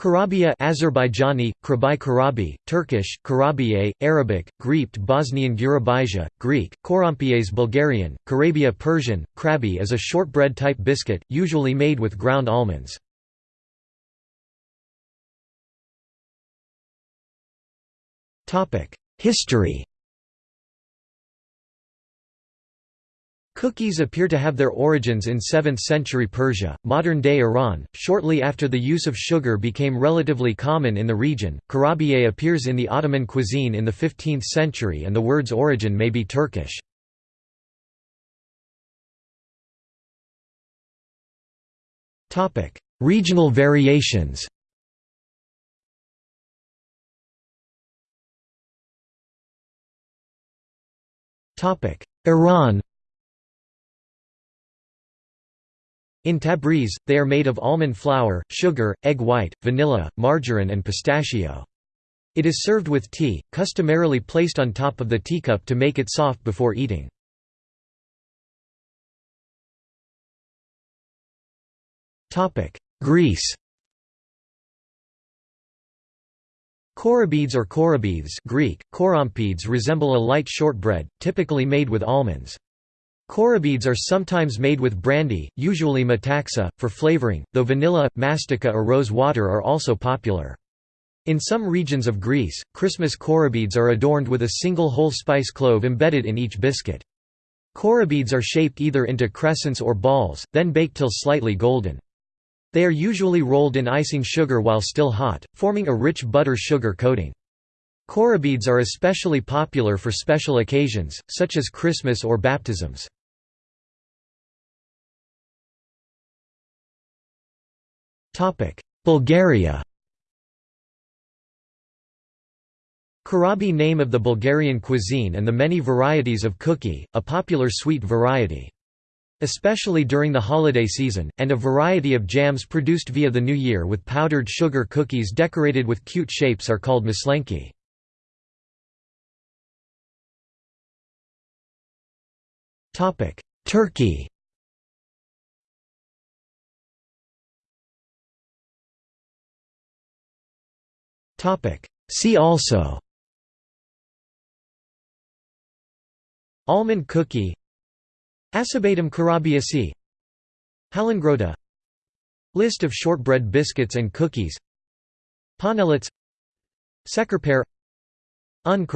Kurabiye Azerbaijani, Krabi Karabi, Turkish, Karabiye, Arabic, Greek Bosnian Gurabija, Greek, Korampiyes Bulgarian, Karabia Persian, Krabi is a shortbread-type biscuit, usually made with ground almonds. History Cookies appear to have their origins in 7th century Persia, modern-day Iran, shortly after the use of sugar became relatively common in the region. Kurabiye appears in the Ottoman cuisine in the 15th century and the word's origin may be Turkish. Topic: Regional variations Iran In Tabriz, they are made of almond flour, sugar, egg white, vanilla, margarine and pistachio. It is served with tea, customarily placed on top of the teacup to make it soft before eating. Greece Korabides or korabides Greek, resemble a light shortbread, typically made with almonds. Korabides are sometimes made with brandy, usually metaxa, for flavoring, though vanilla, mastica or rose water are also popular. In some regions of Greece, Christmas korabides are adorned with a single whole spice clove embedded in each biscuit. Korabides are shaped either into crescents or balls, then baked till slightly golden. They are usually rolled in icing sugar while still hot, forming a rich butter-sugar coating. Korabides are especially popular for special occasions, such as Christmas or baptisms. Bulgaria Karabi name of the Bulgarian cuisine and the many varieties of cookie, a popular sweet variety. Especially during the holiday season, and a variety of jams produced via the new year with powdered sugar cookies decorated with cute shapes are called maslenki. Turkey See also. Almond cookie. Acıbadem kurabiyesi Hallongrotta List of shortbread biscuits and cookies. Panellets Şekerpare Un